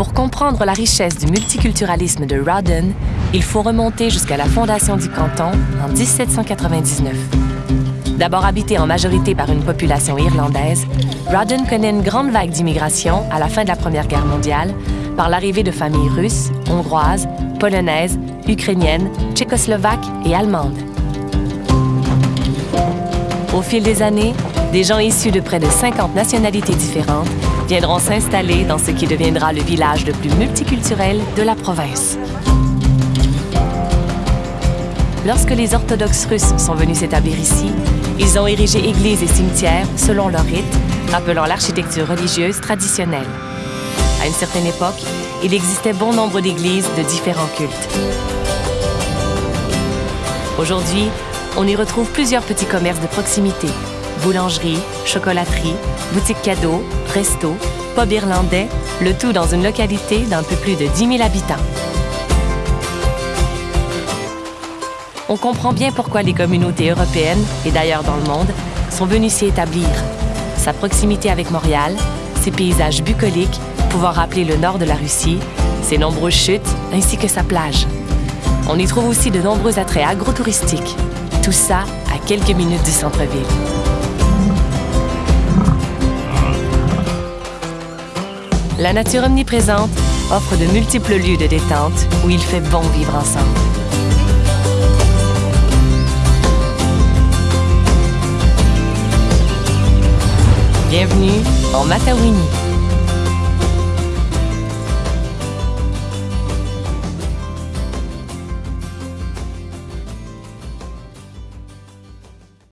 Pour comprendre la richesse du multiculturalisme de Rawdon, il faut remonter jusqu'à la fondation du canton en 1799. D'abord habité en majorité par une population irlandaise, Rawdon connaît une grande vague d'immigration à la fin de la Première Guerre mondiale par l'arrivée de familles russes, hongroises, polonaises, ukrainiennes, tchécoslovaques et allemandes. Au fil des années, des gens issus de près de 50 nationalités différentes viendront s'installer dans ce qui deviendra le village le plus multiculturel de la province. Lorsque les orthodoxes russes sont venus s'établir ici, ils ont érigé églises et cimetières selon leur rite, rappelant l'architecture religieuse traditionnelle. À une certaine époque, il existait bon nombre d'églises de différents cultes. Aujourd'hui, on y retrouve plusieurs petits commerces de proximité. Boulangerie, chocolaterie, boutique cadeaux, resto, pub irlandais, le tout dans une localité d'un peu plus de 10 000 habitants. On comprend bien pourquoi les communautés européennes, et d'ailleurs dans le monde, sont venues s'y établir. Sa proximité avec Montréal, ses paysages bucoliques pouvant rappeler le nord de la Russie, ses nombreuses chutes ainsi que sa plage. On y trouve aussi de nombreux attraits agrotouristiques. Tout ça à quelques minutes du centre-ville. La nature omniprésente offre de multiples lieux de détente où il fait bon vivre ensemble. Bienvenue en Matawini.